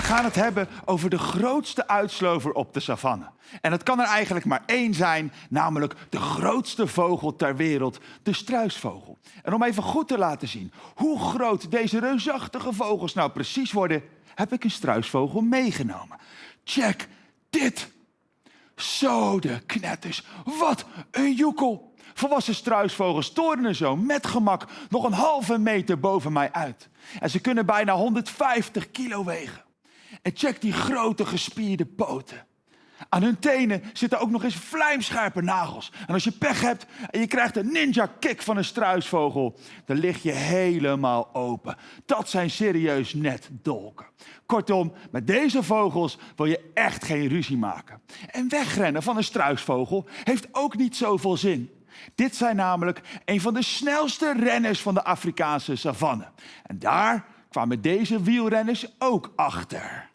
We gaan het hebben over de grootste uitslover op de savanne. En het kan er eigenlijk maar één zijn, namelijk de grootste vogel ter wereld, de struisvogel. En om even goed te laten zien hoe groot deze reusachtige vogels nou precies worden, heb ik een struisvogel meegenomen. Check dit. Zo de knetters, wat een joekel. Volwassen struisvogels torenen zo met gemak nog een halve meter boven mij uit. En ze kunnen bijna 150 kilo wegen. En check die grote gespierde poten. Aan hun tenen zitten ook nog eens vlijmscherpe nagels. En als je pech hebt en je krijgt een ninja kick van een struisvogel, dan lig je helemaal open. Dat zijn serieus net dolken. Kortom, met deze vogels wil je echt geen ruzie maken. En wegrennen van een struisvogel heeft ook niet zoveel zin. Dit zijn namelijk een van de snelste renners van de Afrikaanse savanne. En daar kwamen deze wielrenners ook achter.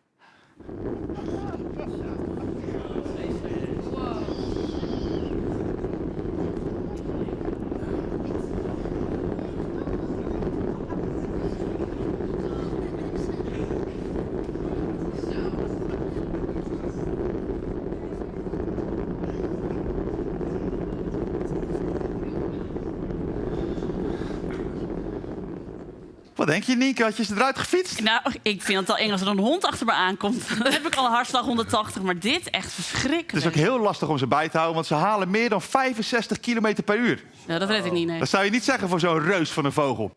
Wat denk je, Nienke? Had je ze eruit gefietst? Nou, ik vind het al eng als er een hond achter me aankomt. Dan heb ik al een hartslag 180, maar dit echt verschrikkelijk. Het is ook heel lastig om ze bij te houden, want ze halen meer dan 65 km per uur. Ja, dat weet ik niet, nee. Dat zou je niet zeggen voor zo'n reus van een vogel.